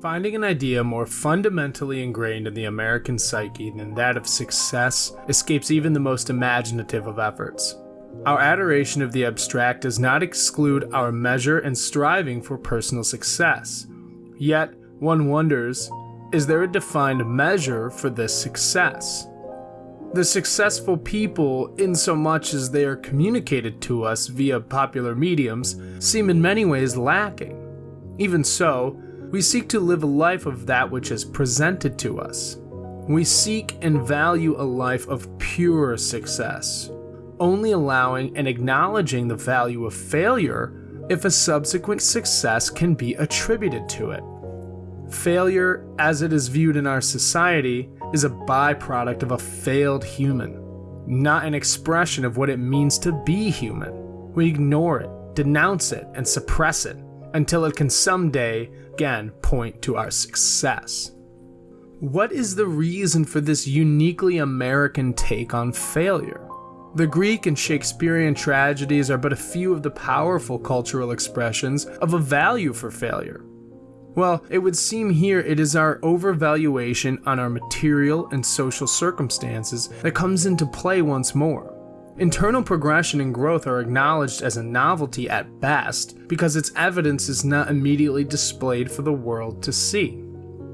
Finding an idea more fundamentally ingrained in the American psyche than that of success escapes even the most imaginative of efforts. Our adoration of the abstract does not exclude our measure and striving for personal success. Yet, one wonders is there a defined measure for this success? The successful people, in so much as they are communicated to us via popular mediums, seem in many ways lacking. Even so, we seek to live a life of that which is presented to us. We seek and value a life of pure success, only allowing and acknowledging the value of failure if a subsequent success can be attributed to it. Failure, as it is viewed in our society, is a byproduct of a failed human, not an expression of what it means to be human. We ignore it, denounce it, and suppress it until it can someday again point to our success. What is the reason for this uniquely American take on failure? The Greek and Shakespearean tragedies are but a few of the powerful cultural expressions of a value for failure. Well, it would seem here it is our overvaluation on our material and social circumstances that comes into play once more. Internal progression and growth are acknowledged as a novelty at best because its evidence is not immediately displayed for the world to see.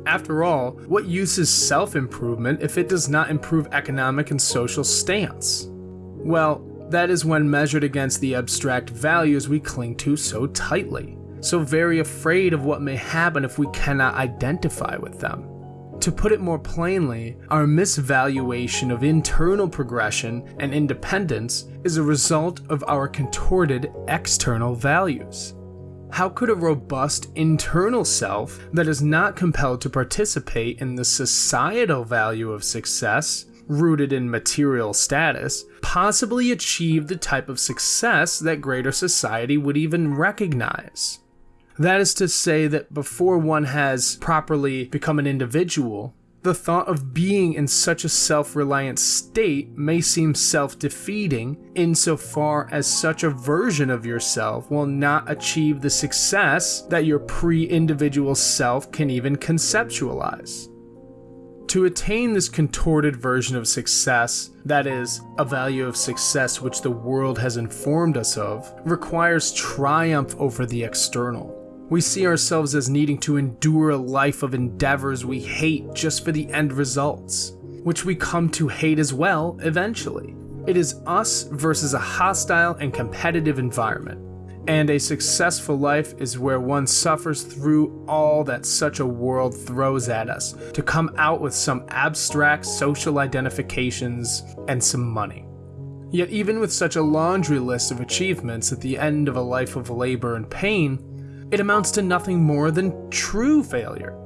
After all, what use is self improvement if it does not improve economic and social stance? Well, that is when measured against the abstract values we cling to so tightly, so very afraid of what may happen if we cannot identify with them. To put it more plainly, our misvaluation of internal progression and independence is a result of our contorted external values. How could a robust internal self that is not compelled to participate in the societal value of success, rooted in material status, possibly achieve the type of success that greater society would even recognize? That is to say, that before one has properly become an individual, the thought of being in such a self reliant state may seem self defeating insofar as such a version of yourself will not achieve the success that your pre individual self can even conceptualize. To attain this contorted version of success, that is, a value of success which the world has informed us of, requires triumph over the external. We see ourselves as needing to endure a life of endeavors we hate just for the end results, which we come to hate as well eventually. It is us versus a hostile and competitive environment. And a successful life is where one suffers through all that such a world throws at us to come out with some abstract social identifications and some money. Yet, even with such a laundry list of achievements at the end of a life of labor and pain, it amounts to nothing more than true failure.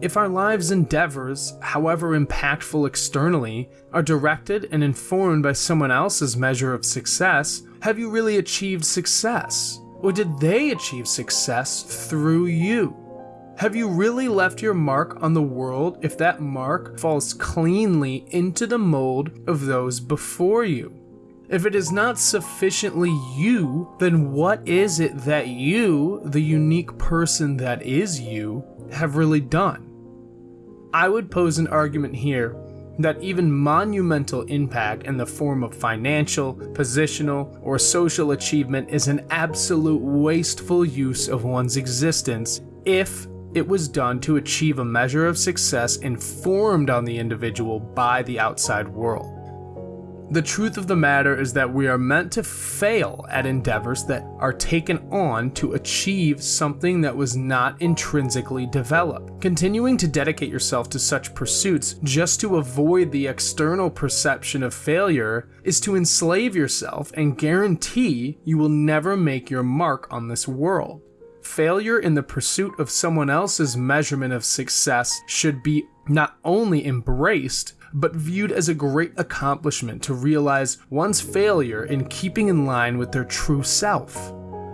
If our lives' endeavors, however impactful externally, are directed and informed by someone else's measure of success, have you really achieved success? Or did they achieve success through you? Have you really left your mark on the world if that mark falls cleanly into the mold of those before you? If it is not sufficiently you, then what is it that you, the unique person that is you, have really done? I would pose an argument here that even monumental impact in the form of financial, positional, or social achievement is an absolute wasteful use of one's existence if it was done to achieve a measure of success informed on the individual by the outside world. The truth of the matter is that we are meant to fail at endeavors that are taken on to achieve something that was not intrinsically developed. Continuing to dedicate yourself to such pursuits just to avoid the external perception of failure is to enslave yourself and guarantee you will never make your mark on this world. Failure in the pursuit of someone else's measurement of success should be not only embraced, but viewed as a great accomplishment to realize one's failure in keeping in line with their true self.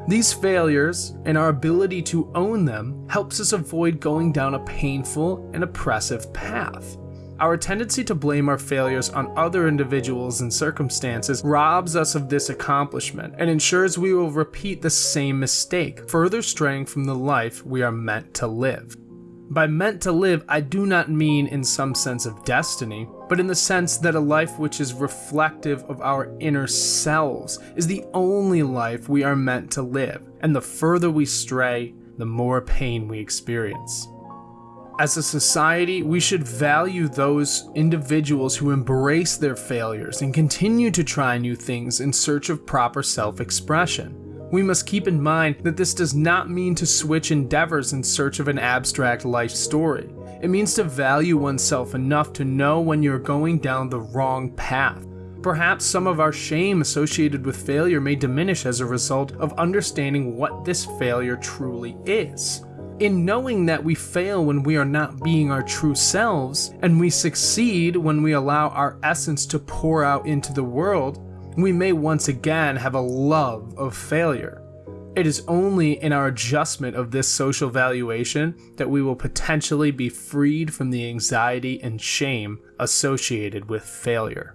These failures and our ability to own them helps us avoid going down a painful and oppressive path. Our tendency to blame our failures on other individuals and circumstances robs us of this accomplishment and ensures we will repeat the same mistake, further straying from the life we are meant to live. By meant to live, I do not mean in some sense of destiny, but in the sense that a life which is reflective of our inner selves is the only life we are meant to live, and the further we stray, the more pain we experience. As a society, we should value those individuals who embrace their failures and continue to try new things in search of proper self expression. We must keep in mind that this does not mean to switch endeavors in search of an abstract life story. It means to value oneself enough to know when you're going down the wrong path. Perhaps some of our shame associated with failure may diminish as a result of understanding what this failure truly is. In knowing that we fail when we are not being our true selves, and we succeed when we allow our essence to pour out into the world, we may once again have a love of failure. It is only in our adjustment of this social valuation that we will potentially be freed from the anxiety and shame associated with failure.